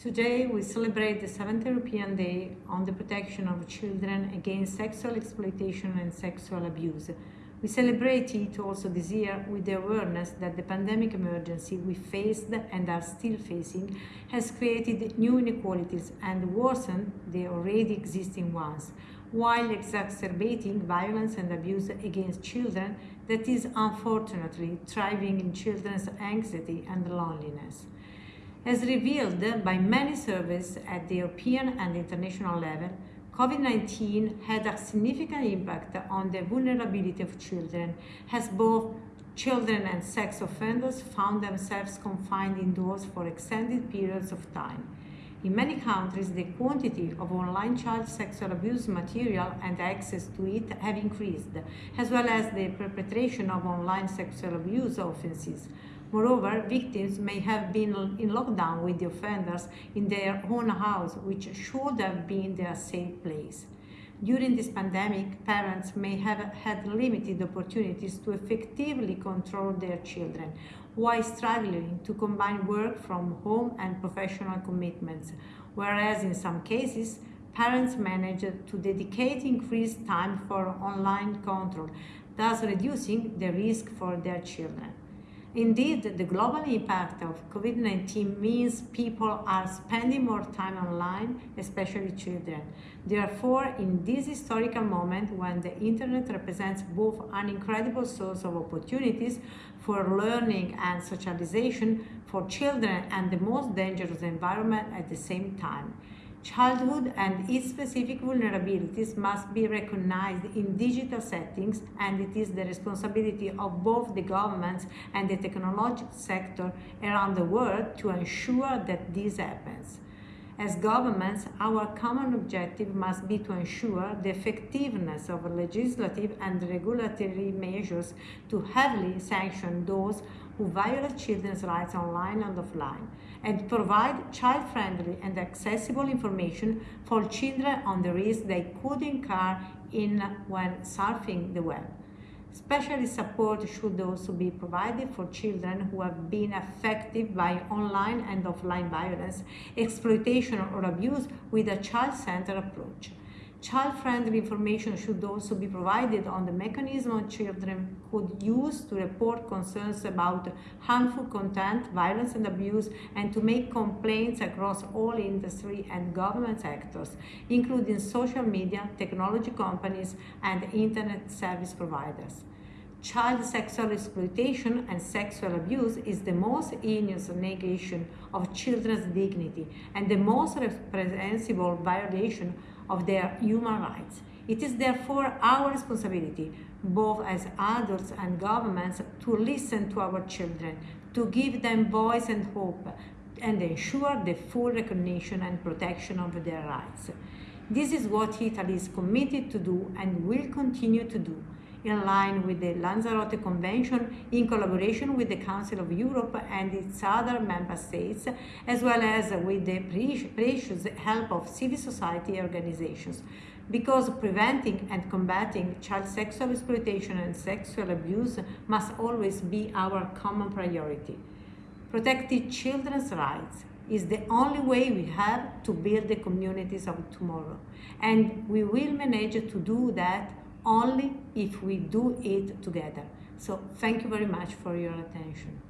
Today we celebrate the 7th European Day on the protection of children against sexual exploitation and sexual abuse. We celebrate it also this year with the awareness that the pandemic emergency we faced and are still facing has created new inequalities and worsened the already existing ones, while exacerbating violence and abuse against children that is unfortunately thriving in children's anxiety and loneliness. As revealed by many surveys at the European and international level, COVID-19 had a significant impact on the vulnerability of children, as both children and sex offenders found themselves confined indoors for extended periods of time. In many countries, the quantity of online child sexual abuse material and access to it have increased, as well as the perpetration of online sexual abuse offenses, Moreover, victims may have been in lockdown with the offenders in their own house, which should have been their safe place. During this pandemic, parents may have had limited opportunities to effectively control their children, while struggling to combine work from home and professional commitments, whereas in some cases, parents managed to dedicate increased time for online control, thus reducing the risk for their children. Indeed, the global impact of COVID-19 means people are spending more time online, especially children. Therefore, in this historical moment when the internet represents both an incredible source of opportunities for learning and socialization for children and the most dangerous environment at the same time, Childhood and its specific vulnerabilities must be recognized in digital settings and it is the responsibility of both the governments and the technological sector around the world to ensure that this happens. As governments, our common objective must be to ensure the effectiveness of legislative and regulatory measures to heavily sanction those who violate children's rights online and offline, and provide child-friendly and accessible information for children on the risks they could incur in when surfing the web. Special support should also be provided for children who have been affected by online and offline violence, exploitation or abuse with a child-centered approach. Child-friendly information should also be provided on the mechanism children could use to report concerns about harmful content, violence and abuse, and to make complaints across all industry and government sectors, including social media, technology companies, and internet service providers. Child sexual exploitation and sexual abuse is the most heinous negation of children's dignity and the most reprehensible violation of their human rights. It is therefore our responsibility, both as adults and governments, to listen to our children, to give them voice and hope, and ensure the full recognition and protection of their rights. This is what Italy is committed to do and will continue to do in line with the Lanzarote Convention in collaboration with the Council of Europe and its other member states, as well as with the precious help of civil society organizations. Because preventing and combating child sexual exploitation and sexual abuse must always be our common priority. Protecting children's rights is the only way we have to build the communities of tomorrow. And we will manage to do that only if we do it together. So thank you very much for your attention.